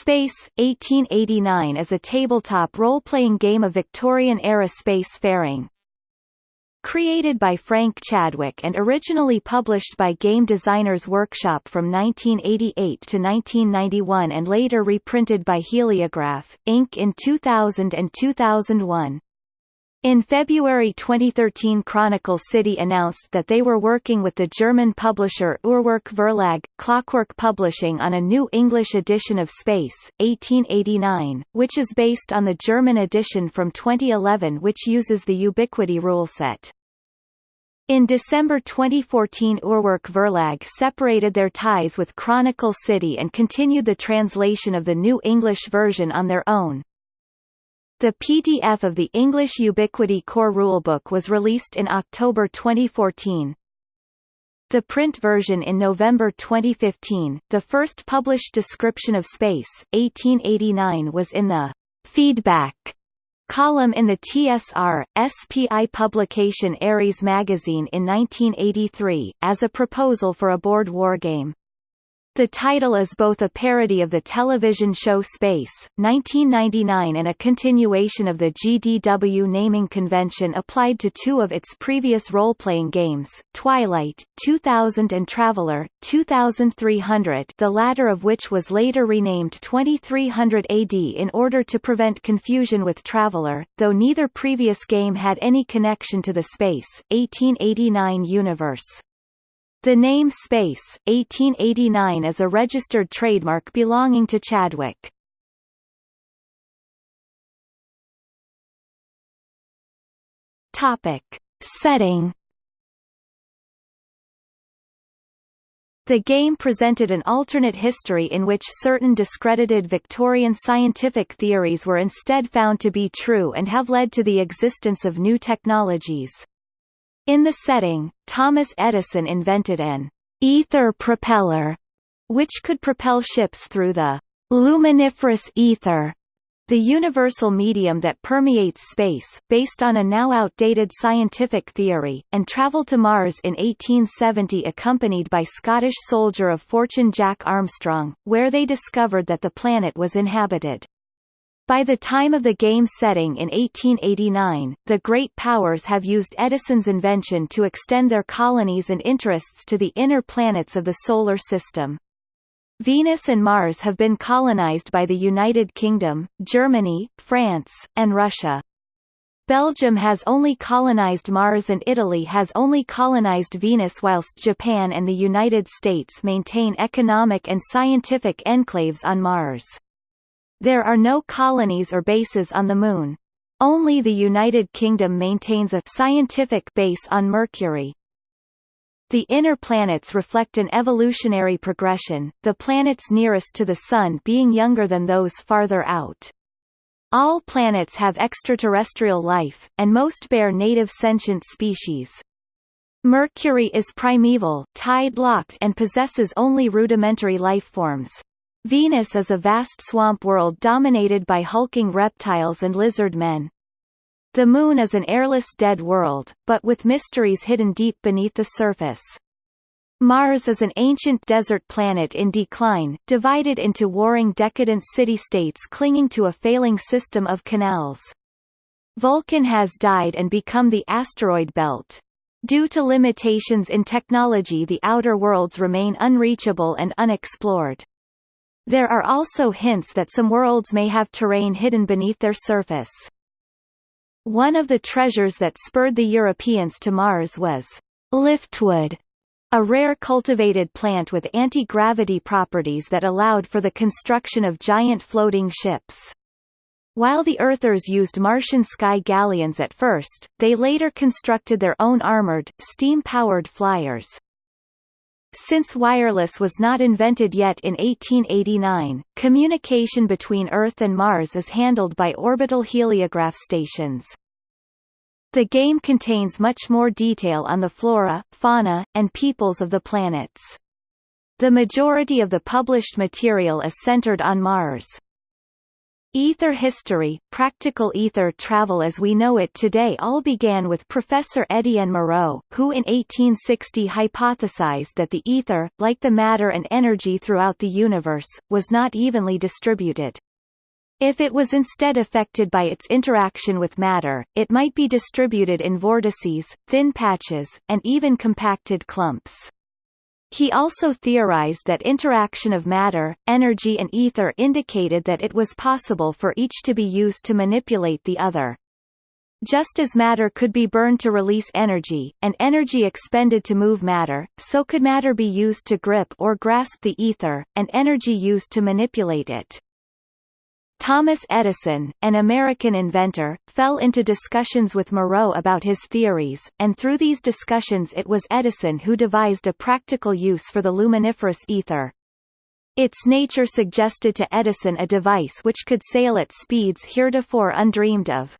Space, 1889 is a tabletop role-playing game of Victorian-era space-faring. Created by Frank Chadwick and originally published by Game Designers Workshop from 1988 to 1991 and later reprinted by Heliograph, Inc. in 2000 and 2001. In February 2013 Chronicle City announced that they were working with the German publisher Uhrwerk Verlag, Clockwork Publishing on a new English edition of Space, 1889, which is based on the German edition from 2011 which uses the Ubiquity rule set. In December 2014 Uhrwerk Verlag separated their ties with Chronicle City and continued the translation of the new English version on their own, the PDF of the English Ubiquity Core Rulebook was released in October 2014. The print version in November 2015, the first published description of Space, 1889 was in the Feedback column in the TSR, SPI publication Ares magazine in 1983, as a proposal for a board wargame. The title is both a parody of the television show Space, 1999 and a continuation of the GDW naming convention applied to two of its previous role-playing games, Twilight, 2000 and Traveller, 2300 the latter of which was later renamed 2300 AD in order to prevent confusion with Traveller, though neither previous game had any connection to the Space, 1889 universe. The name Space, 1889 is a registered trademark belonging to Chadwick. Topic. Setting The game presented an alternate history in which certain discredited Victorian scientific theories were instead found to be true and have led to the existence of new technologies. In the setting, Thomas Edison invented an ether propeller, which could propel ships through the luminiferous ether, the universal medium that permeates space, based on a now outdated scientific theory, and travel to Mars in 1870 accompanied by Scottish soldier of fortune Jack Armstrong, where they discovered that the planet was inhabited. By the time of the game's setting in 1889, the great powers have used Edison's invention to extend their colonies and interests to the inner planets of the Solar System. Venus and Mars have been colonized by the United Kingdom, Germany, France, and Russia. Belgium has only colonized Mars and Italy has only colonized Venus whilst Japan and the United States maintain economic and scientific enclaves on Mars. There are no colonies or bases on the Moon. Only the United Kingdom maintains a scientific base on Mercury. The inner planets reflect an evolutionary progression, the planets nearest to the Sun being younger than those farther out. All planets have extraterrestrial life, and most bear native sentient species. Mercury is primeval, tide-locked and possesses only rudimentary life forms. Venus is a vast swamp world dominated by hulking reptiles and lizard men. The Moon is an airless dead world, but with mysteries hidden deep beneath the surface. Mars is an ancient desert planet in decline, divided into warring decadent city-states clinging to a failing system of canals. Vulcan has died and become the asteroid belt. Due to limitations in technology the outer worlds remain unreachable and unexplored. There are also hints that some worlds may have terrain hidden beneath their surface. One of the treasures that spurred the Europeans to Mars was liftwood, a rare cultivated plant with anti-gravity properties that allowed for the construction of giant floating ships. While the Earthers used Martian sky galleons at first, they later constructed their own armored, steam-powered flyers. Since wireless was not invented yet in 1889, communication between Earth and Mars is handled by orbital heliograph stations. The game contains much more detail on the flora, fauna, and peoples of the planets. The majority of the published material is centered on Mars. Ether history, practical ether travel as we know it today all began with Professor Etienne Moreau, who in 1860 hypothesized that the ether, like the matter and energy throughout the universe, was not evenly distributed. If it was instead affected by its interaction with matter, it might be distributed in vortices, thin patches, and even compacted clumps. He also theorized that interaction of matter, energy and ether indicated that it was possible for each to be used to manipulate the other. Just as matter could be burned to release energy, and energy expended to move matter, so could matter be used to grip or grasp the ether, and energy used to manipulate it. Thomas Edison, an American inventor, fell into discussions with Moreau about his theories, and through these discussions it was Edison who devised a practical use for the luminiferous ether. Its nature suggested to Edison a device which could sail at speeds heretofore undreamed of.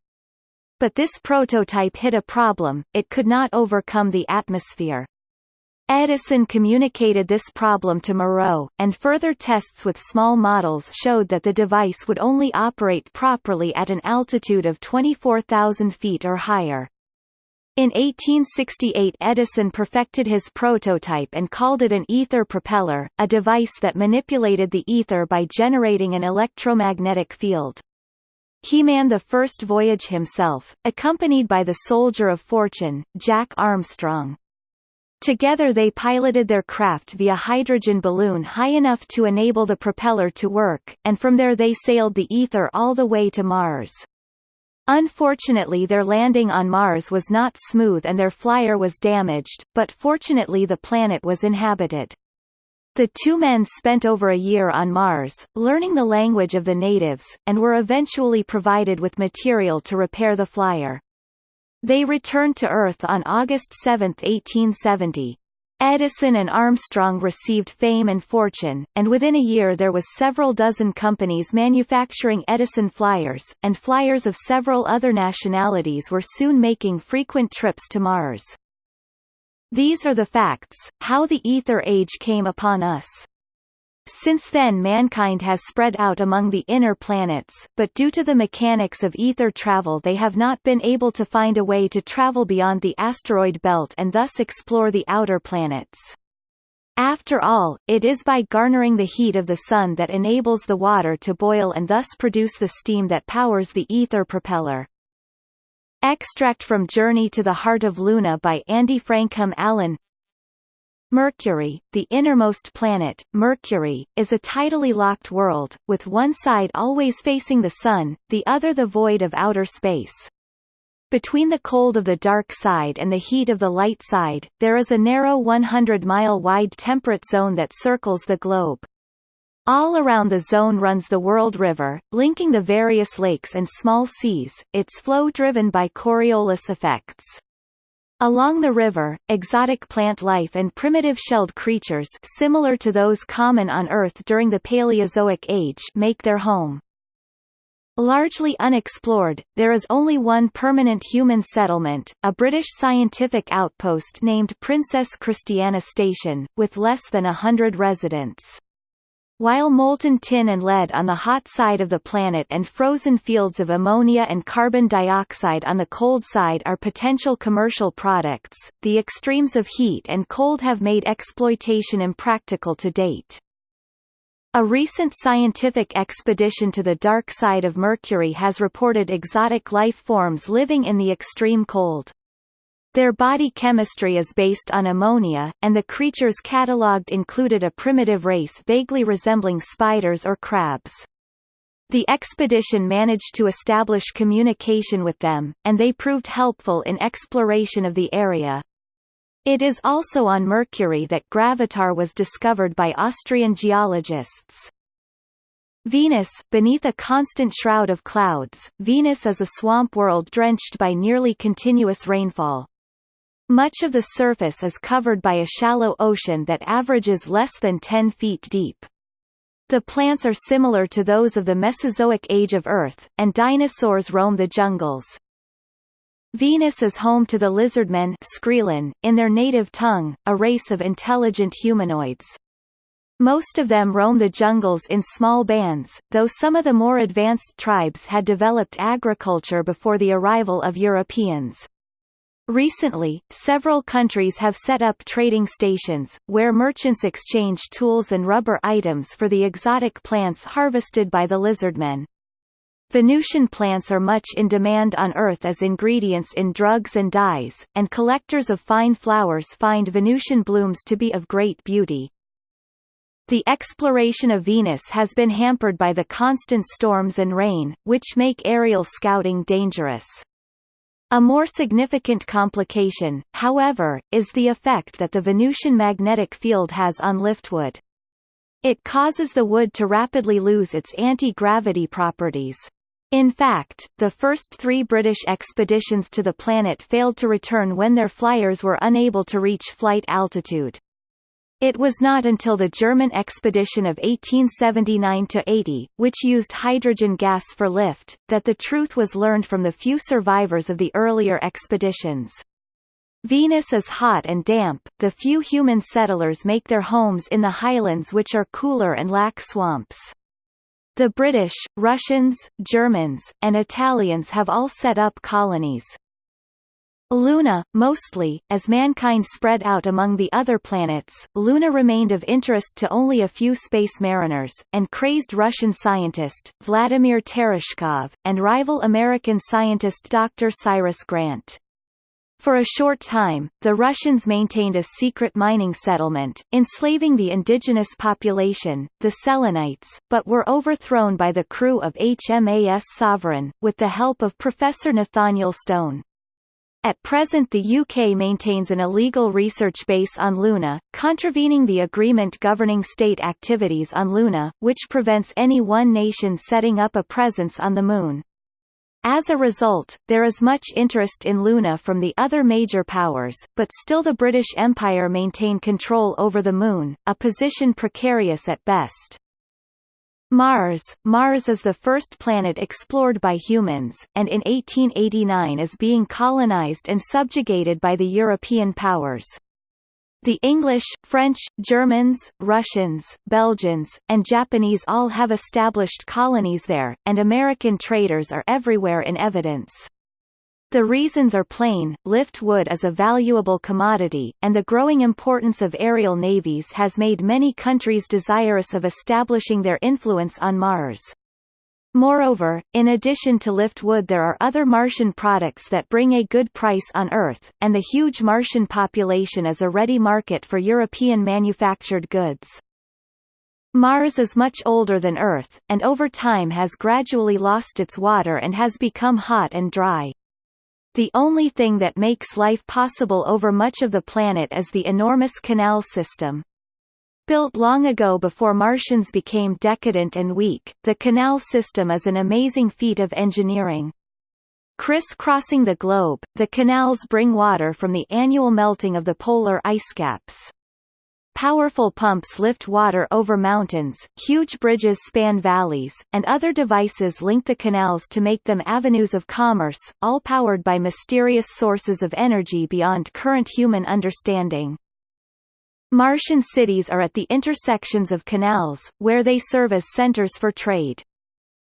But this prototype hit a problem, it could not overcome the atmosphere. Edison communicated this problem to Moreau, and further tests with small models showed that the device would only operate properly at an altitude of 24,000 feet or higher. In 1868 Edison perfected his prototype and called it an ether propeller, a device that manipulated the ether by generating an electromagnetic field. He manned the first voyage himself, accompanied by the soldier of fortune, Jack Armstrong. Together they piloted their craft via hydrogen balloon high enough to enable the propeller to work, and from there they sailed the ether all the way to Mars. Unfortunately their landing on Mars was not smooth and their flyer was damaged, but fortunately the planet was inhabited. The two men spent over a year on Mars, learning the language of the natives, and were eventually provided with material to repair the flyer. They returned to Earth on August 7, 1870. Edison and Armstrong received fame and fortune, and within a year there was several dozen companies manufacturing Edison flyers, and flyers of several other nationalities were soon making frequent trips to Mars. These are the facts, how the ether age came upon us. Since then mankind has spread out among the inner planets, but due to the mechanics of ether travel they have not been able to find a way to travel beyond the asteroid belt and thus explore the outer planets. After all, it is by garnering the heat of the sun that enables the water to boil and thus produce the steam that powers the ether propeller. Extract from Journey to the Heart of Luna by Andy Frankham Allen Mercury, the innermost planet, Mercury, is a tidally locked world, with one side always facing the Sun, the other the void of outer space. Between the cold of the dark side and the heat of the light side, there is a narrow 100-mile-wide temperate zone that circles the globe. All around the zone runs the World River, linking the various lakes and small seas, its flow driven by Coriolis effects. Along the river, exotic plant life and primitive shelled creatures similar to those common on Earth during the Paleozoic age make their home. Largely unexplored, there is only one permanent human settlement, a British scientific outpost named Princess Christiana Station, with less than a hundred residents. While molten tin and lead on the hot side of the planet and frozen fields of ammonia and carbon dioxide on the cold side are potential commercial products, the extremes of heat and cold have made exploitation impractical to date. A recent scientific expedition to the dark side of Mercury has reported exotic life forms living in the extreme cold. Their body chemistry is based on ammonia, and the creatures catalogued included a primitive race vaguely resembling spiders or crabs. The expedition managed to establish communication with them, and they proved helpful in exploration of the area. It is also on Mercury that gravitar was discovered by Austrian geologists. Venus beneath a constant shroud of clouds, Venus is a swamp world drenched by nearly continuous rainfall. Much of the surface is covered by a shallow ocean that averages less than 10 feet deep. The plants are similar to those of the Mesozoic age of Earth, and dinosaurs roam the jungles. Venus is home to the lizardmen Skrelin, in their native tongue, a race of intelligent humanoids. Most of them roam the jungles in small bands, though some of the more advanced tribes had developed agriculture before the arrival of Europeans. Recently, several countries have set up trading stations, where merchants exchange tools and rubber items for the exotic plants harvested by the lizardmen. Venusian plants are much in demand on Earth as ingredients in drugs and dyes, and collectors of fine flowers find Venusian blooms to be of great beauty. The exploration of Venus has been hampered by the constant storms and rain, which make aerial scouting dangerous. A more significant complication, however, is the effect that the Venusian magnetic field has on liftwood. It causes the wood to rapidly lose its anti-gravity properties. In fact, the first three British expeditions to the planet failed to return when their flyers were unable to reach flight altitude. It was not until the German expedition of 1879–80, which used hydrogen gas for lift, that the truth was learned from the few survivors of the earlier expeditions. Venus is hot and damp, the few human settlers make their homes in the highlands which are cooler and lack swamps. The British, Russians, Germans, and Italians have all set up colonies. Luna, mostly, as mankind spread out among the other planets, Luna remained of interest to only a few space mariners, and crazed Russian scientist, Vladimir Tereshkov, and rival American scientist Dr. Cyrus Grant. For a short time, the Russians maintained a secret mining settlement, enslaving the indigenous population, the Selenites, but were overthrown by the crew of HMAS Sovereign, with the help of Professor Nathaniel Stone. At present the UK maintains an illegal research base on Luna, contravening the agreement governing state activities on Luna, which prevents any one nation setting up a presence on the Moon. As a result, there is much interest in Luna from the other major powers, but still the British Empire maintain control over the Moon, a position precarious at best. Mars Mars is the first planet explored by humans, and in 1889 is being colonized and subjugated by the European powers. The English, French, Germans, Russians, Belgians, and Japanese all have established colonies there, and American traders are everywhere in evidence. The reasons are plain, lift wood is a valuable commodity, and the growing importance of aerial navies has made many countries desirous of establishing their influence on Mars. Moreover, in addition to lift wood there are other Martian products that bring a good price on Earth, and the huge Martian population is a ready market for European manufactured goods. Mars is much older than Earth, and over time has gradually lost its water and has become hot and dry. The only thing that makes life possible over much of the planet is the enormous canal system. Built long ago before Martians became decadent and weak, the canal system is an amazing feat of engineering. Criss-crossing the globe, the canals bring water from the annual melting of the polar ice caps. Powerful pumps lift water over mountains, huge bridges span valleys, and other devices link the canals to make them avenues of commerce, all powered by mysterious sources of energy beyond current human understanding. Martian cities are at the intersections of canals, where they serve as centers for trade.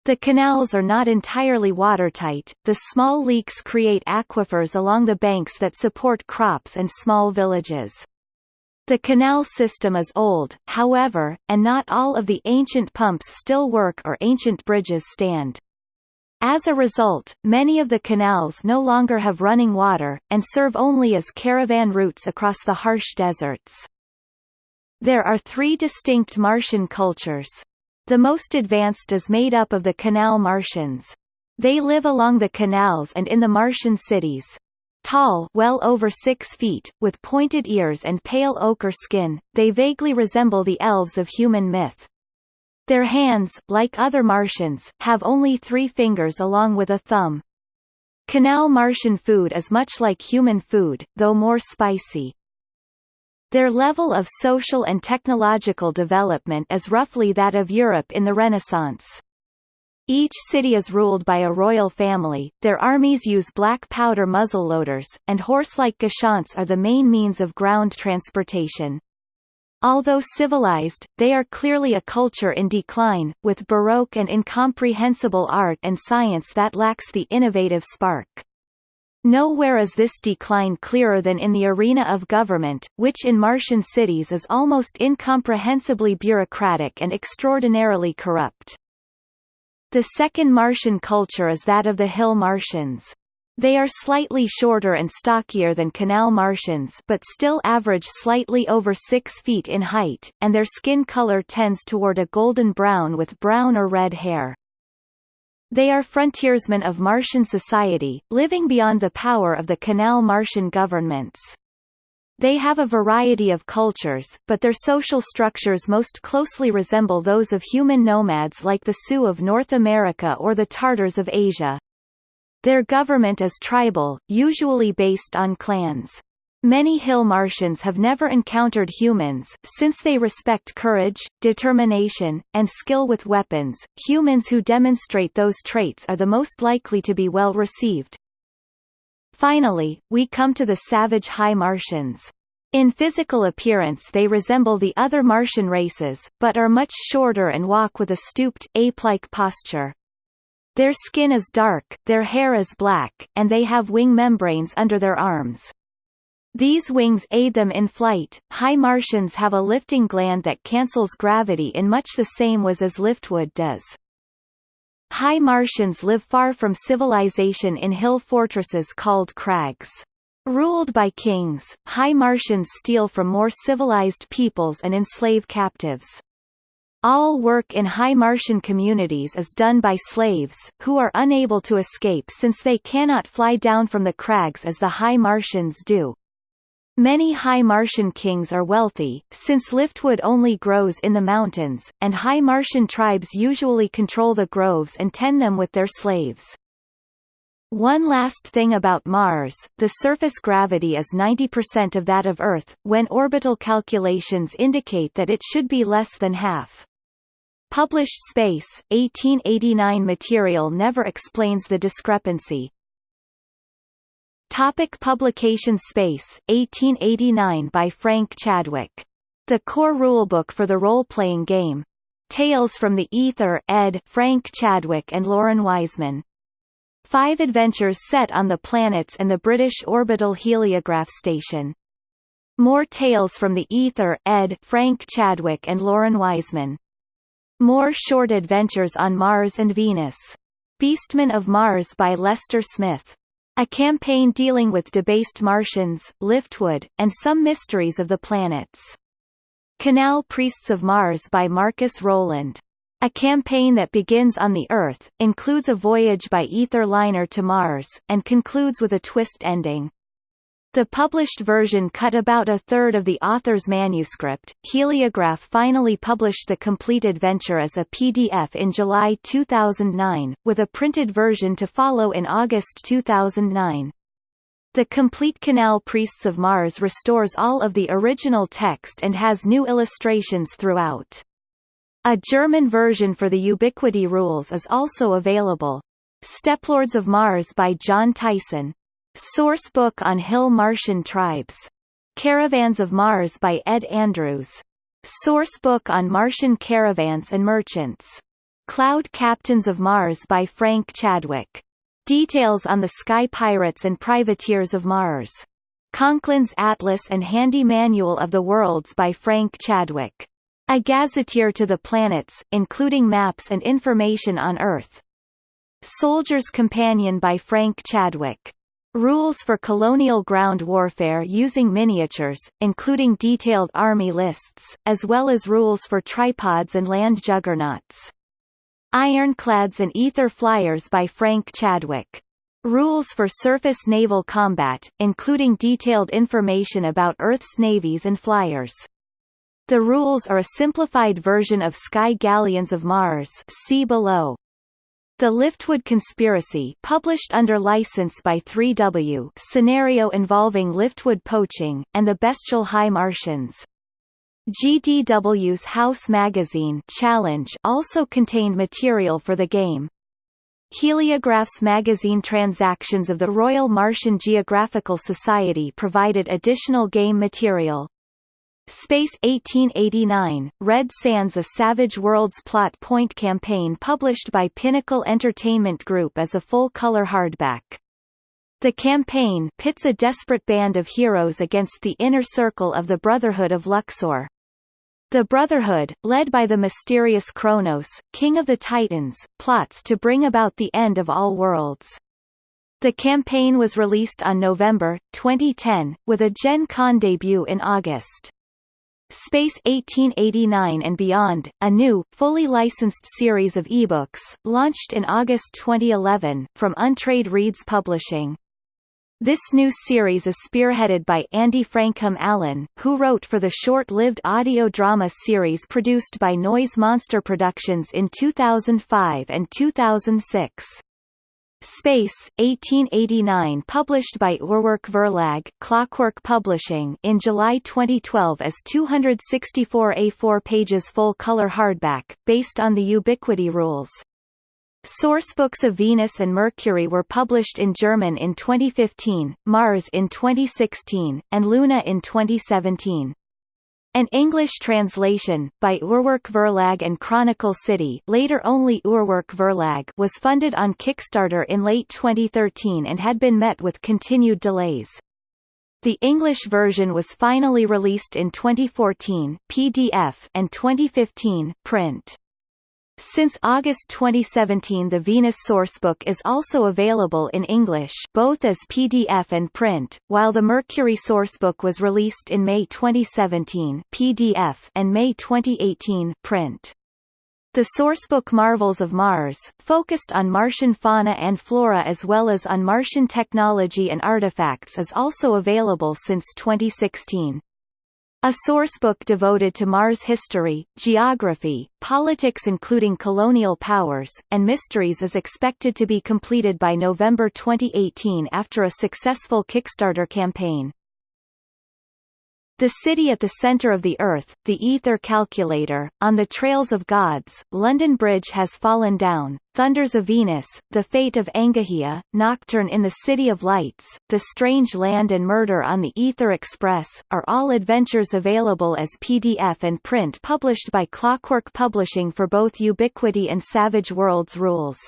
The canals are not entirely watertight, the small leaks create aquifers along the banks that support crops and small villages. The canal system is old, however, and not all of the ancient pumps still work or ancient bridges stand. As a result, many of the canals no longer have running water, and serve only as caravan routes across the harsh deserts. There are three distinct Martian cultures. The most advanced is made up of the Canal Martians. They live along the canals and in the Martian cities, Tall well over six feet, with pointed ears and pale ochre skin, they vaguely resemble the elves of human myth. Their hands, like other Martians, have only three fingers along with a thumb. Canal Martian food is much like human food, though more spicy. Their level of social and technological development is roughly that of Europe in the Renaissance. Each city is ruled by a royal family, their armies use black powder muzzleloaders, and horse-like gashants are the main means of ground transportation. Although civilized, they are clearly a culture in decline, with baroque and incomprehensible art and science that lacks the innovative spark. Nowhere is this decline clearer than in the arena of government, which in Martian cities is almost incomprehensibly bureaucratic and extraordinarily corrupt. The second Martian culture is that of the hill Martians. They are slightly shorter and stockier than canal Martians but still average slightly over 6 feet in height, and their skin color tends toward a golden brown with brown or red hair. They are frontiersmen of Martian society, living beyond the power of the canal Martian governments. They have a variety of cultures, but their social structures most closely resemble those of human nomads like the Sioux of North America or the Tartars of Asia. Their government is tribal, usually based on clans. Many hill Martians have never encountered humans, since they respect courage, determination, and skill with weapons. Humans who demonstrate those traits are the most likely to be well received. Finally, we come to the savage high Martians. In physical appearance they resemble the other Martian races, but are much shorter and walk with a stooped, ape-like posture. Their skin is dark, their hair is black, and they have wing membranes under their arms. These wings aid them in flight. High Martians have a lifting gland that cancels gravity in much the same ways as liftwood does. High Martians live far from civilization in hill fortresses called crags. Ruled by kings, High Martians steal from more civilized peoples and enslave captives. All work in high Martian communities is done by slaves, who are unable to escape since they cannot fly down from the crags as the high Martians do. Many high Martian kings are wealthy, since liftwood only grows in the mountains, and high Martian tribes usually control the groves and tend them with their slaves. One last thing about Mars, the surface gravity is 90% of that of Earth, when orbital calculations indicate that it should be less than half. Published Space, 1889 material never explains the discrepancy. Topic publication Space, 1889 by Frank Chadwick. The Core Rulebook for the Role-Playing Game. Tales from the Ether ed. Frank Chadwick and Lauren Wiseman. Five adventures set on the planets and the British Orbital Heliograph Station. More Tales from the Ether ed. Frank Chadwick and Lauren Wiseman. More short adventures on Mars and Venus. Beastmen of Mars by Lester Smith. A campaign dealing with debased Martians, Liftwood, and some mysteries of the planets. Canal Priests of Mars by Marcus Rowland. A campaign that begins on the Earth, includes a voyage by ether liner to Mars, and concludes with a twist ending. The published version cut about a third of the author's manuscript. Heliograph finally published the complete adventure as a PDF in July 2009, with a printed version to follow in August 2009. The complete Canal Priests of Mars restores all of the original text and has new illustrations throughout. A German version for the Ubiquity rules is also available. Steppelords of Mars by John Tyson, Source book on Hill Martian tribes. Caravans of Mars by Ed Andrews. Source book on Martian caravans and merchants. Cloud Captains of Mars by Frank Chadwick. Details on the Sky Pirates and Privateers of Mars. Conklin's Atlas and Handy Manual of the Worlds by Frank Chadwick. A gazetteer to the planets, including maps and information on Earth. Soldier's Companion by Frank Chadwick. Rules for colonial ground warfare using miniatures, including detailed army lists, as well as rules for tripods and land juggernauts. Ironclads and Ether Flyers by Frank Chadwick. Rules for surface naval combat, including detailed information about Earth's navies and flyers. The rules are a simplified version of Sky Galleons of Mars see below. The Liftwood Conspiracy published under license by 3W scenario involving Liftwood poaching, and the Bestial High Martians. GDW's House magazine Challenge also contained material for the game. Heliographs magazine transactions of the Royal Martian Geographical Society provided additional game material. Space 1889, Red Sands A Savage Worlds plot point campaign published by Pinnacle Entertainment Group as a full-color hardback. The campaign pits a desperate band of heroes against the inner circle of the Brotherhood of Luxor. The Brotherhood, led by the mysterious Kronos, king of the Titans, plots to bring about the end of all worlds. The campaign was released on November, 2010, with a Gen Con debut in August. Space 1889 and Beyond, a new, fully licensed series of ebooks, launched in August 2011, from Untreed Reads Publishing. This new series is spearheaded by Andy Frankham Allen, who wrote for the short-lived audio drama series produced by Noise Monster Productions in 2005 and 2006. Space, 1889 published by Uhrwerk Verlag Clockwork Publishing in July 2012 as 264 A4 pages full-color hardback, based on the Ubiquity rules. Sourcebooks of Venus and Mercury were published in German in 2015, Mars in 2016, and Luna in 2017. An English translation, by Uhrwerk Verlag and Chronicle City later only Uhrwerk Verlag was funded on Kickstarter in late 2013 and had been met with continued delays. The English version was finally released in 2014 PDF and 2015 print. Since August 2017 the Venus sourcebook is also available in English both as PDF and print, while the Mercury sourcebook was released in May 2017 PDF and May 2018 print. The sourcebook Marvels of Mars, focused on Martian fauna and flora as well as on Martian technology and artifacts is also available since 2016. A sourcebook devoted to Mars history, geography, politics including colonial powers, and mysteries is expected to be completed by November 2018 after a successful Kickstarter campaign. The City at the Center of the Earth, The Ether Calculator, On the Trails of Gods, London Bridge Has Fallen Down, Thunders of Venus, The Fate of Engahea, Nocturne in the City of Lights, The Strange Land and Murder on the Ether Express, are all adventures available as PDF and print published by Clockwork Publishing for both Ubiquity and Savage Worlds Rules.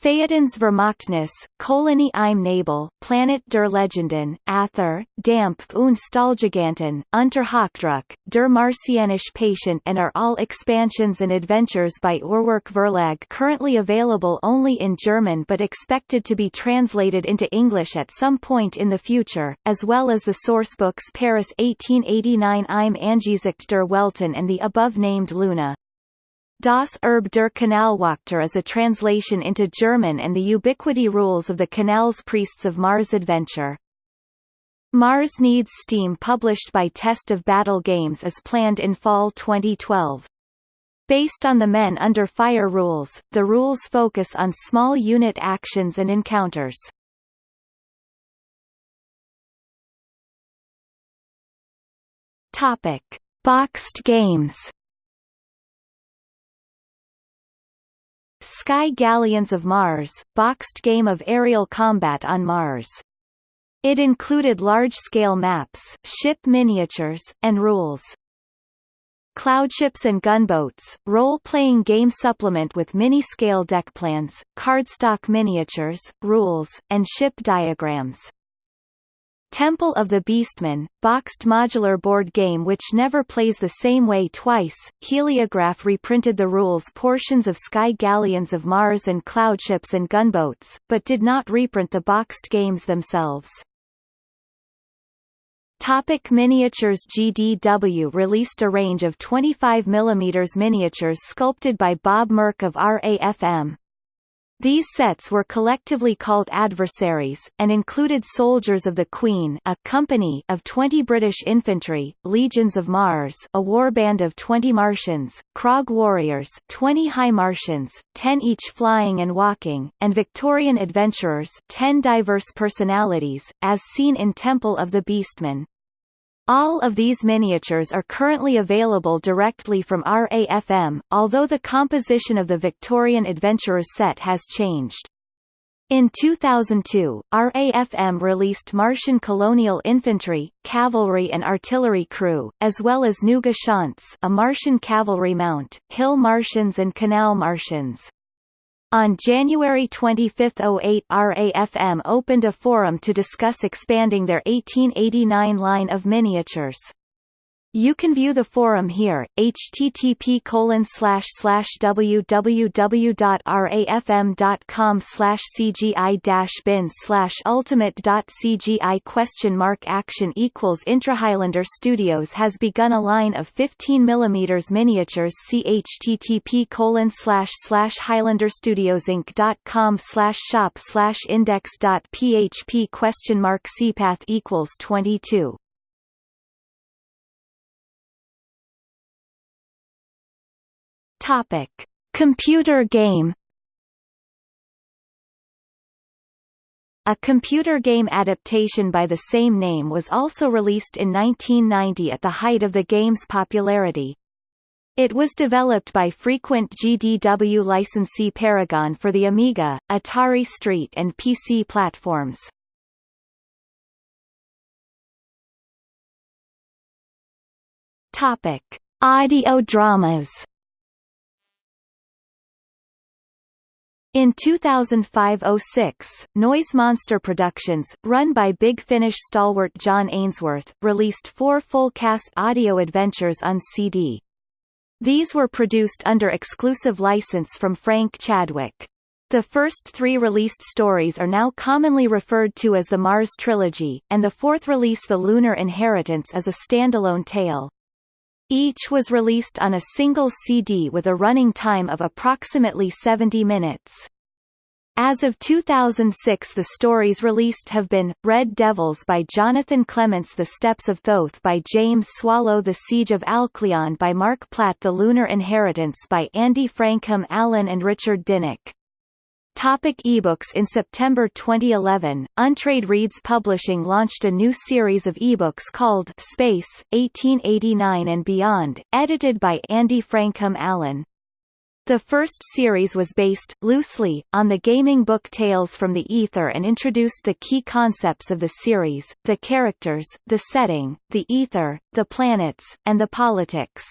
Phaetons Vermachtnis, Kolony im Nebel, Planet der Legenden, Ather, Dampf und Stahlgiganten, Unterhochdruck, Der Martianische Patient and are all expansions and adventures by Uhrwerk Verlag currently available only in German but expected to be translated into English at some point in the future, as well as the sourcebooks Paris 1889 Im Angesicht der Welten and the above-named Luna. Das Erbe der Kanalwächter is a translation into German and the ubiquity rules of the Canals Priests of Mars adventure. Mars Needs Steam published by Test of Battle Games is planned in fall 2012. Based on the Men Under Fire rules, the rules focus on small unit actions and encounters. Topic. Boxed games Sky Galleons of Mars, boxed game of aerial combat on Mars. It included large-scale maps, ship miniatures, and rules. Cloudships and Gunboats, role-playing game supplement with mini-scale deck plans, cardstock miniatures, rules, and ship diagrams. Temple of the Beastmen, boxed modular board game which never plays the same way twice. Heliograph reprinted the rules portions of Sky Galleons of Mars and Cloudships and Gunboats, but did not reprint the boxed games themselves. Topic miniatures GDW released a range of 25 mm miniatures sculpted by Bob Murch of RAFM, these sets were collectively called adversaries, and included Soldiers of the Queen a company of 20 British infantry, Legions of Mars a warband of 20 Martians, Krog Warriors 20 High Martians, 10 each flying and walking, and Victorian Adventurers 10 diverse personalities, as seen in Temple of the Beastmen. All of these miniatures are currently available directly from RAFM, although the composition of the Victorian Adventurers set has changed. In 2002, RAFM released Martian colonial infantry, cavalry and artillery crew, as well as Nuga Chance a Martian cavalry mount, Hill Martians and Canal Martians. On January 25, 08 RAFM opened a forum to discuss expanding their 1889 line of miniatures. You can view the forum here, http www.rafm.com slash cgi bin slash ultimate cgi question mark action equals Intrahighlander Studios has begun a line of 15 mm miniatures. Http highlanderstudiosinc.com shop slash index php question mark cpath equals 22 Topic: Computer game. A computer game adaptation by the same name was also released in 1990 at the height of the game's popularity. It was developed by frequent GDW licensee Paragon for the Amiga, Atari ST and PC platforms. Topic: Audio dramas In 2005–06, Noise Monster Productions, run by Big Finish stalwart John Ainsworth, released four full-cast audio adventures on CD. These were produced under exclusive license from Frank Chadwick. The first three released stories are now commonly referred to as the Mars Trilogy, and the fourth release The Lunar Inheritance is a standalone tale. Each was released on a single CD with a running time of approximately 70 minutes. As of 2006 the stories released have been, Red Devils by Jonathan Clements The Steps of Thoth by James Swallow The Siege of Alcleon by Marc Platt The Lunar Inheritance by Andy Frankham Allen and Richard Dinnick Topic ebooks In September 2011, Untreed Reads Publishing launched a new series of ebooks called Space, 1889 and Beyond, edited by Andy Frankham Allen. The first series was based, loosely, on the gaming book Tales from the Ether and introduced the key concepts of the series, the characters, the setting, the ether, the planets, and the politics.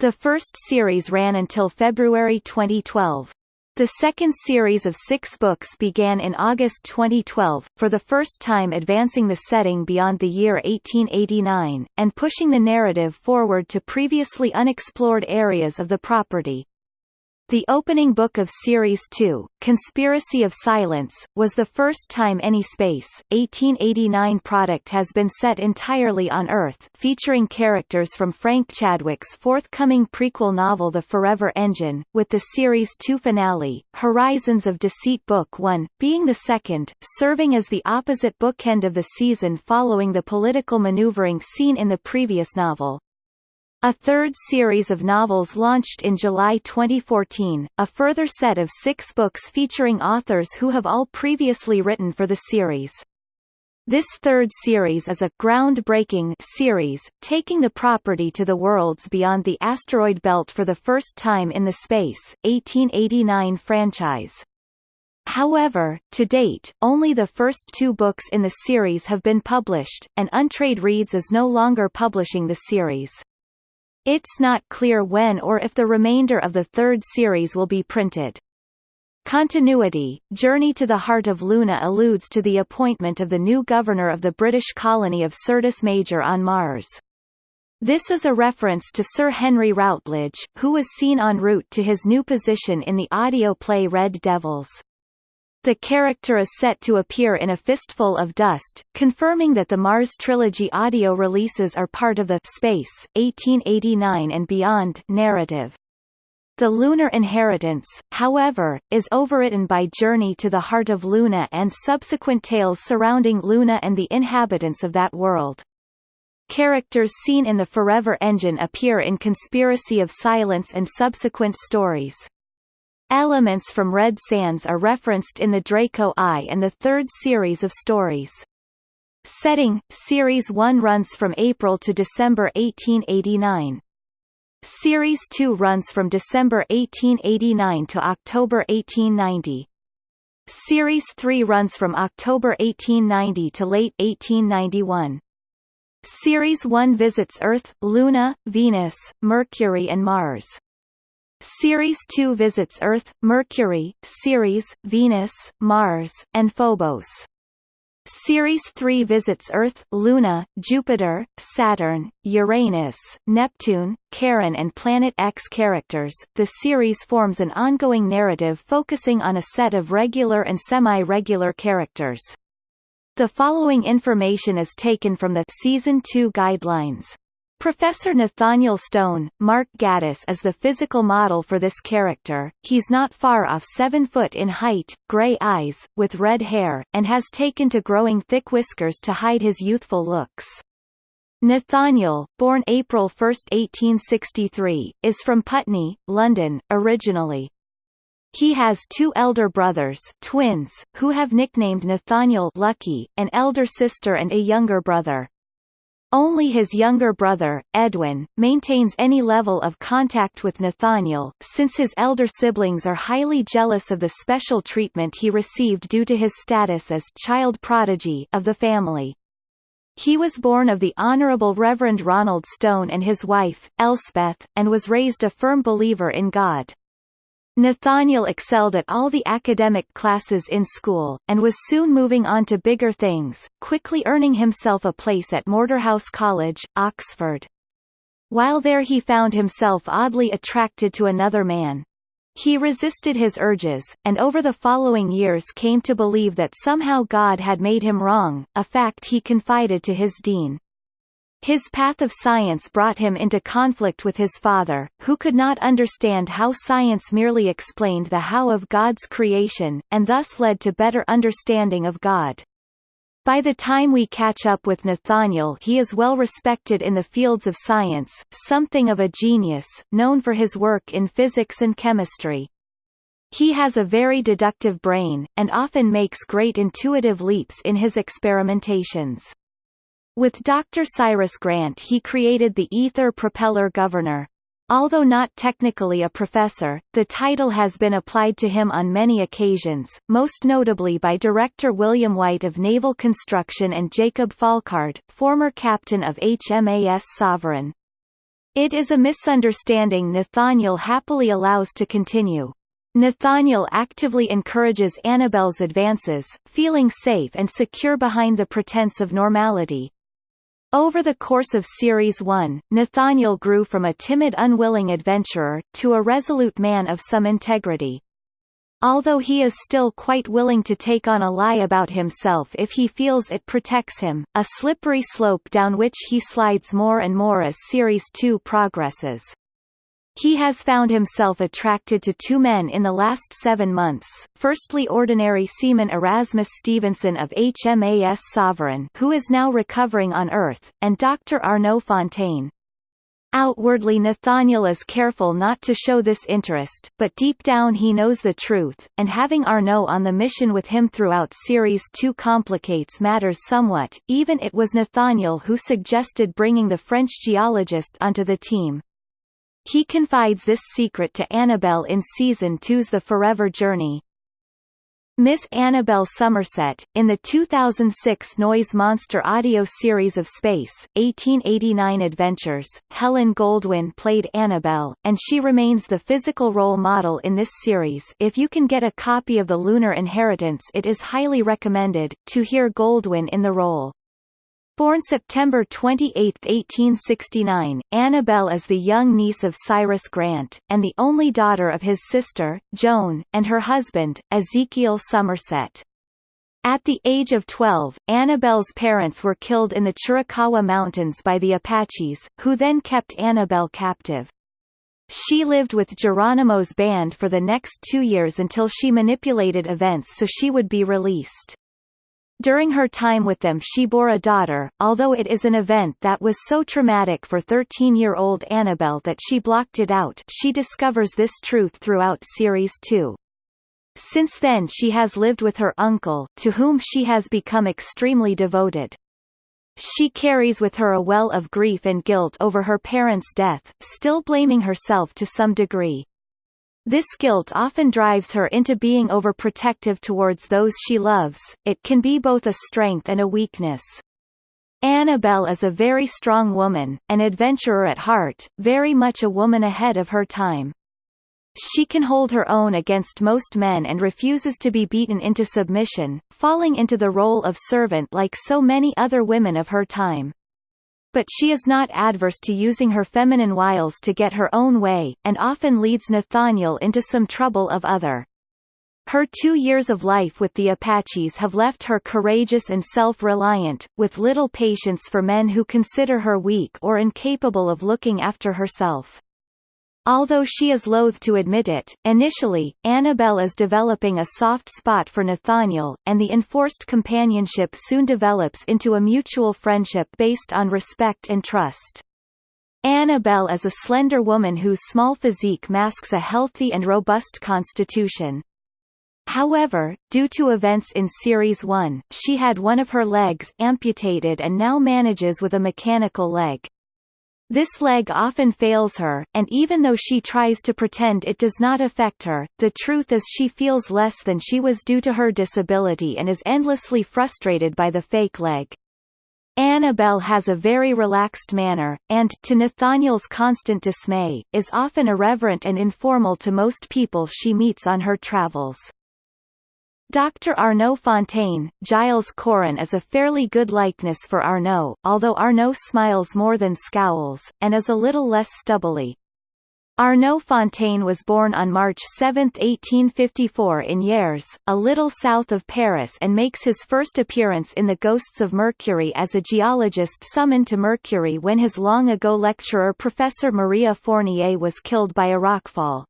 The first series ran until February 2012. The second series of six books began in August 2012, for the first time advancing the setting beyond the year 1889, and pushing the narrative forward to previously unexplored areas of the property. The opening book of Series 2, Conspiracy of Silence, was the first time any Space, 1889 product has been set entirely on Earth featuring characters from Frank Chadwick's forthcoming prequel novel The Forever Engine, with the Series 2 finale, Horizons of Deceit Book 1, being the second, serving as the opposite bookend of the season following the political maneuvering seen in the previous novel. A third series of novels launched in July 2014, a further set of six books featuring authors who have all previously written for the series. This third series is a groundbreaking series, taking the property to the worlds beyond the asteroid belt for the first time in the Space, 1889 franchise. However, to date, only the first two books in the series have been published, and Untreed Reads is no longer publishing the series. It's not clear when or if the remainder of the third series will be printed. Continuity, Journey to the Heart of Luna alludes to the appointment of the new governor of the British colony of Syrtis Major on Mars. This is a reference to Sir Henry Routledge, who was seen en route to his new position in the audio play Red Devils. The character is set to appear in A Fistful of Dust, confirming that the Mars Trilogy audio releases are part of the Space, 1889 and Beyond narrative. The Lunar Inheritance, however, is overwritten by Journey to the Heart of Luna and subsequent tales surrounding Luna and the inhabitants of that world. Characters seen in the Forever Engine appear in Conspiracy of Silence and subsequent stories. Elements from Red Sands are referenced in the Draco I and the third series of stories. Setting, Series 1 runs from April to December 1889. Series 2 runs from December 1889 to October 1890. Series 3 runs from October 1890 to late 1891. Series 1 visits Earth, Luna, Venus, Mercury and Mars. Series 2 visits Earth, Mercury, Ceres, Venus, Mars, and Phobos. Series 3 visits Earth, Luna, Jupiter, Saturn, Uranus, Neptune, Charon and Planet X characters. The series forms an ongoing narrative focusing on a set of regular and semi-regular characters. The following information is taken from the Season 2 guidelines. Professor Nathaniel Stone, Mark Gatiss as the physical model for this character, he's not far off 7 foot in height, grey eyes, with red hair, and has taken to growing thick whiskers to hide his youthful looks. Nathaniel, born April 1, 1863, is from Putney, London, originally. He has two elder brothers twins, who have nicknamed Nathaniel Lucky, an elder sister and a younger brother. Only his younger brother, Edwin, maintains any level of contact with Nathaniel, since his elder siblings are highly jealous of the special treatment he received due to his status as child prodigy of the family. He was born of the Honorable Reverend Ronald Stone and his wife, Elspeth, and was raised a firm believer in God. Nathaniel excelled at all the academic classes in school, and was soon moving on to bigger things, quickly earning himself a place at Mortarhouse College, Oxford. While there he found himself oddly attracted to another man. He resisted his urges, and over the following years came to believe that somehow God had made him wrong, a fact he confided to his dean. His path of science brought him into conflict with his father, who could not understand how science merely explained the how of God's creation, and thus led to better understanding of God. By the time we catch up with Nathaniel he is well respected in the fields of science, something of a genius, known for his work in physics and chemistry. He has a very deductive brain, and often makes great intuitive leaps in his experimentations. With Dr. Cyrus Grant he created the Ether Propeller Governor. Although not technically a professor, the title has been applied to him on many occasions, most notably by director William White of Naval Construction and Jacob Falkard, former captain of HMAS Sovereign. It is a misunderstanding Nathaniel happily allows to continue. Nathaniel actively encourages Annabelle's advances, feeling safe and secure behind the pretense of normality. Over the course of Series 1, Nathaniel grew from a timid unwilling adventurer, to a resolute man of some integrity. Although he is still quite willing to take on a lie about himself if he feels it protects him, a slippery slope down which he slides more and more as Series 2 progresses. He has found himself attracted to two men in the last seven months, firstly Ordinary Seaman Erasmus Stevenson of HMAS Sovereign who is now recovering on Earth, and Dr. Arnaud Fontaine. Outwardly Nathaniel is careful not to show this interest, but deep down he knows the truth, and having Arnaud on the mission with him throughout Series 2 complicates matters somewhat, even it was Nathaniel who suggested bringing the French geologist onto the team. He confides this secret to Annabelle in Season 2's The Forever Journey. Miss Annabelle Somerset, in the 2006 Noise Monster audio series of Space, 1889 Adventures, Helen Goldwyn played Annabelle, and she remains the physical role model in this series if you can get a copy of The Lunar Inheritance it is highly recommended, to hear Goldwyn in the role. Born September 28, 1869, Annabelle is the young niece of Cyrus Grant, and the only daughter of his sister, Joan, and her husband, Ezekiel Somerset. At the age of 12, Annabelle's parents were killed in the Chiricahua Mountains by the Apaches, who then kept Annabelle captive. She lived with Geronimo's band for the next two years until she manipulated events so she would be released. During her time with them she bore a daughter, although it is an event that was so traumatic for 13-year-old Annabelle that she blocked it out she discovers this truth throughout Series 2. Since then she has lived with her uncle, to whom she has become extremely devoted. She carries with her a well of grief and guilt over her parents' death, still blaming herself to some degree. This guilt often drives her into being overprotective towards those she loves, it can be both a strength and a weakness. Annabelle is a very strong woman, an adventurer at heart, very much a woman ahead of her time. She can hold her own against most men and refuses to be beaten into submission, falling into the role of servant like so many other women of her time but she is not adverse to using her feminine wiles to get her own way, and often leads Nathaniel into some trouble of other. Her two years of life with the Apaches have left her courageous and self-reliant, with little patience for men who consider her weak or incapable of looking after herself. Although she is loath to admit it, initially, Annabelle is developing a soft spot for Nathaniel, and the enforced companionship soon develops into a mutual friendship based on respect and trust. Annabelle is a slender woman whose small physique masks a healthy and robust constitution. However, due to events in Series 1, she had one of her legs amputated and now manages with a mechanical leg. This leg often fails her, and even though she tries to pretend it does not affect her, the truth is she feels less than she was due to her disability and is endlessly frustrated by the fake leg. Annabelle has a very relaxed manner, and, to Nathaniel's constant dismay, is often irreverent and informal to most people she meets on her travels. Dr. Arnaud Fontaine, Giles Corrin is a fairly good likeness for Arnaud, although Arnaud smiles more than scowls, and is a little less stubbly. Arnaud Fontaine was born on March 7, 1854 in Hyères, a little south of Paris and makes his first appearance in The Ghosts of Mercury as a geologist summoned to Mercury when his long-ago lecturer Professor Maria Fournier was killed by a rockfall.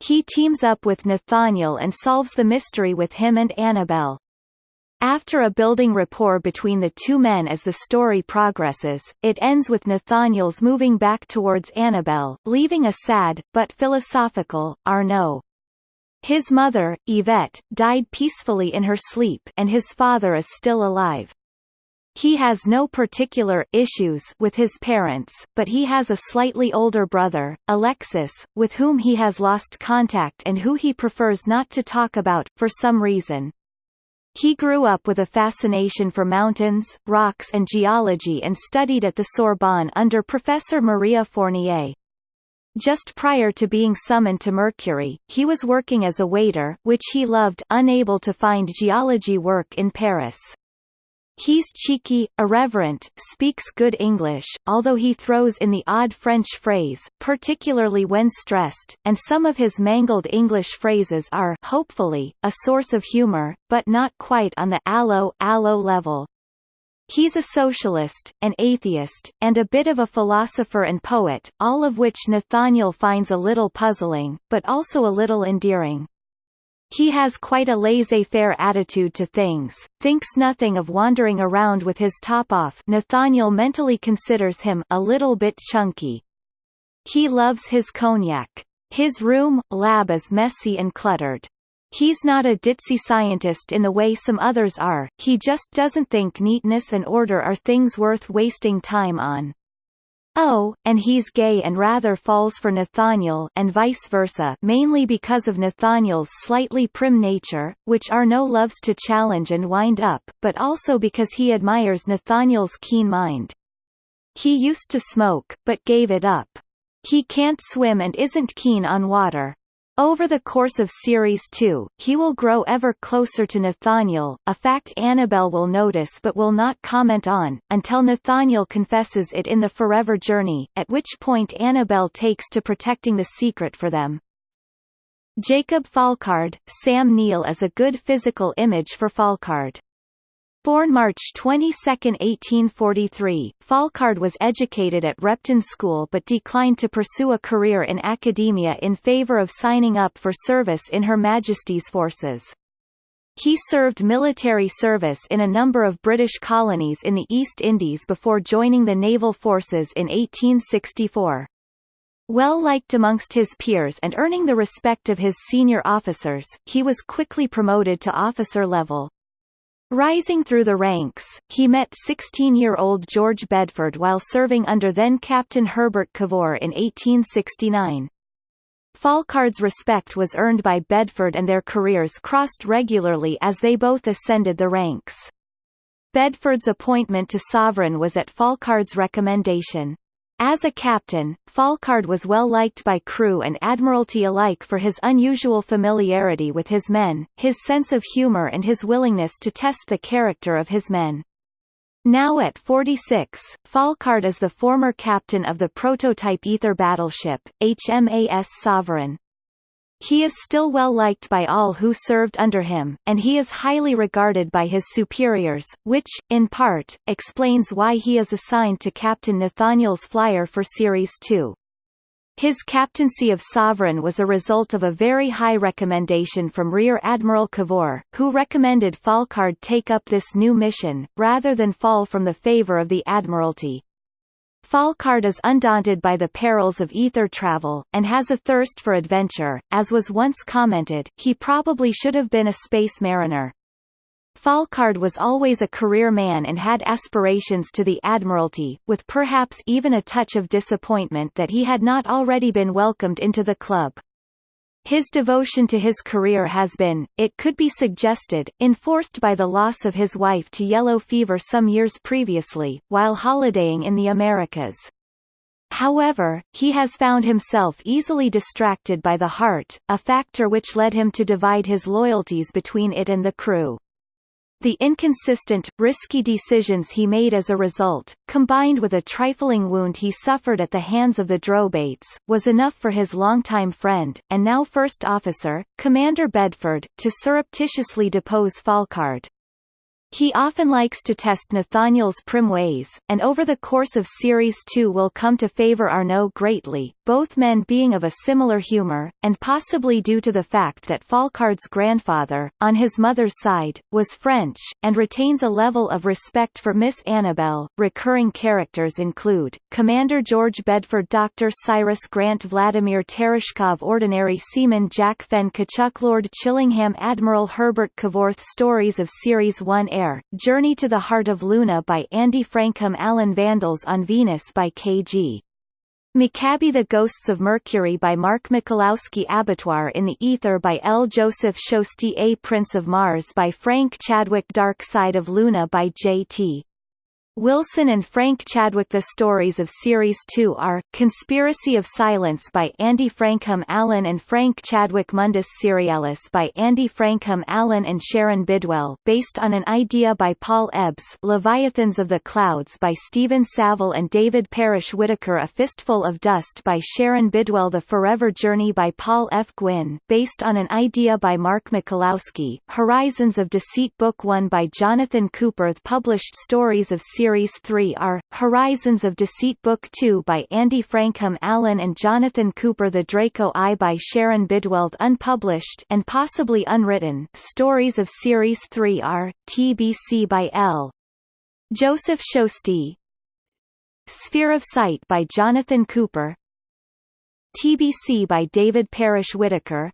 He teams up with Nathaniel and solves the mystery with him and Annabelle. After a building rapport between the two men as the story progresses, it ends with Nathaniel's moving back towards Annabelle, leaving a sad, but philosophical, Arnaud. His mother, Yvette, died peacefully in her sleep and his father is still alive. He has no particular issues with his parents, but he has a slightly older brother, Alexis, with whom he has lost contact and who he prefers not to talk about, for some reason. He grew up with a fascination for mountains, rocks and geology and studied at the Sorbonne under Professor Maria Fournier. Just prior to being summoned to Mercury, he was working as a waiter which he loved unable to find geology work in Paris. He's cheeky, irreverent, speaks good English, although he throws in the odd French phrase, particularly when stressed, and some of his mangled English phrases are hopefully, a source of humor, but not quite on the allo, allo level. He's a socialist, an atheist, and a bit of a philosopher and poet, all of which Nathaniel finds a little puzzling, but also a little endearing. He has quite a laissez-faire attitude to things, thinks nothing of wandering around with his top off Nathaniel mentally considers him a little bit chunky. He loves his cognac. His room, lab is messy and cluttered. He's not a ditzy scientist in the way some others are, he just doesn't think neatness and order are things worth wasting time on. Oh, and he's gay and rather falls for Nathaniel and vice versa mainly because of Nathaniel's slightly prim nature, which Arnaud loves to challenge and wind up, but also because he admires Nathaniel's keen mind. He used to smoke, but gave it up. He can't swim and isn't keen on water. Over the course of Series 2, he will grow ever closer to Nathaniel, a fact Annabelle will notice but will not comment on, until Nathaniel confesses it in the Forever Journey, at which point Annabelle takes to protecting the secret for them. Jacob Falkard, Sam Neill is a good physical image for Falkard. Born March 22, 1843, Falkard was educated at Repton School but declined to pursue a career in academia in favour of signing up for service in Her Majesty's forces. He served military service in a number of British colonies in the East Indies before joining the naval forces in 1864. Well liked amongst his peers and earning the respect of his senior officers, he was quickly promoted to officer level. Rising through the ranks, he met 16-year-old George Bedford while serving under then-Captain Herbert Cavor in 1869. Falkard's respect was earned by Bedford and their careers crossed regularly as they both ascended the ranks. Bedford's appointment to Sovereign was at Falkard's recommendation. As a captain, Falkard was well liked by crew and admiralty alike for his unusual familiarity with his men, his sense of humor and his willingness to test the character of his men. Now at 46, Falkard is the former captain of the prototype Ether battleship, HMAS Sovereign. He is still well liked by all who served under him, and he is highly regarded by his superiors, which, in part, explains why he is assigned to Captain Nathaniel's flyer for Series 2. His captaincy of Sovereign was a result of a very high recommendation from Rear Admiral Cavor, who recommended Falkard take up this new mission, rather than fall from the favour of the Admiralty. Falkard is undaunted by the perils of ether travel, and has a thirst for adventure. As was once commented, he probably should have been a space mariner. Falkard was always a career man and had aspirations to the Admiralty, with perhaps even a touch of disappointment that he had not already been welcomed into the club. His devotion to his career has been, it could be suggested, enforced by the loss of his wife to yellow fever some years previously, while holidaying in the Americas. However, he has found himself easily distracted by the heart, a factor which led him to divide his loyalties between it and the crew. The inconsistent, risky decisions he made as a result, combined with a trifling wound he suffered at the hands of the Drobates, was enough for his longtime friend, and now first officer, Commander Bedford, to surreptitiously depose Falkard. He often likes to test Nathaniel's prim ways, and over the course of Series 2 will come to favor Arnaud greatly, both men being of a similar humor, and possibly due to the fact that Falkard's grandfather, on his mother's side, was French, and retains a level of respect for Miss Annabelle. Recurring characters include, Commander George Bedford Dr. Cyrus Grant Vladimir Tereshkov Ordinary Seaman Jack Fenn Kachuk Lord Chillingham Admiral Herbert Cavorth Stories of Series 1 Air, Journey to the Heart of Luna by Andy Frankham Allen Vandals on Venus by K.G. McAbee The Ghosts of Mercury by Mark Michalowski Abattoir in the Ether by L. Joseph Shosty A Prince of Mars by Frank Chadwick Dark Side of Luna by J.T. Wilson and Frank Chadwick The stories of Series 2 are, Conspiracy of Silence by Andy Frankham Allen and Frank Chadwick Mundus Serialis by Andy Frankham Allen and Sharon Bidwell based on an idea by Paul Ebbs Leviathans of the Clouds by Steven Savile and David Parrish Whitaker A Fistful of Dust by Sharon Bidwell The Forever Journey by Paul F. Gwynne based on an idea by Mark Michalowski, Horizons of Deceit Book 1 by Jonathan Cooper published stories of Series Series 3 are, Horizons of Deceit Book 2 by Andy Frankham Allen and Jonathan Cooper The Draco Eye by Sharon Bidwell unpublished and possibly unwritten. Stories of Series 3 are, TBC by L. Joseph Shosty Sphere of Sight by Jonathan Cooper. TBC by David Parrish Whitaker.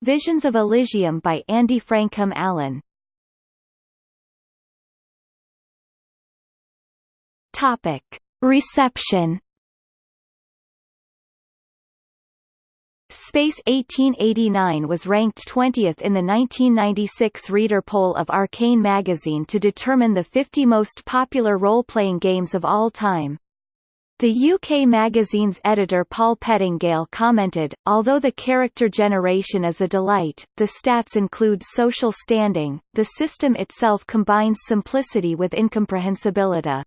Visions of Elysium by Andy Frankham Allen Topic. Reception Space 1889 was ranked 20th in the 1996 reader poll of Arcane magazine to determine the 50 most popular role-playing games of all time. The UK magazine's editor Paul Pettengale commented, although the character generation is a delight, the stats include social standing, the system itself combines simplicity with incomprehensibility.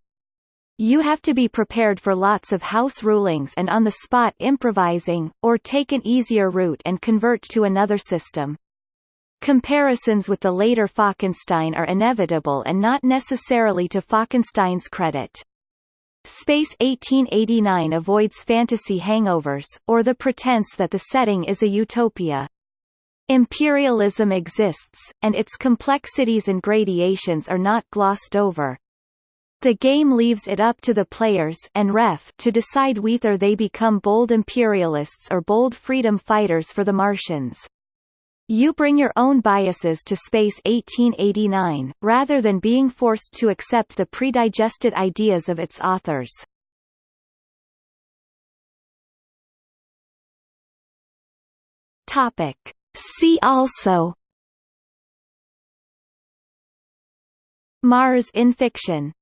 You have to be prepared for lots of house rulings and on-the-spot improvising, or take an easier route and convert to another system. Comparisons with the later Falkenstein are inevitable and not necessarily to Falkenstein's credit. Space 1889 avoids fantasy hangovers, or the pretense that the setting is a utopia. Imperialism exists, and its complexities and gradations are not glossed over. The game leaves it up to the players and ref to decide whether they become bold imperialists or bold freedom fighters for the Martians. You bring your own biases to Space 1889, rather than being forced to accept the predigested ideas of its authors. Topic. See also Mars in fiction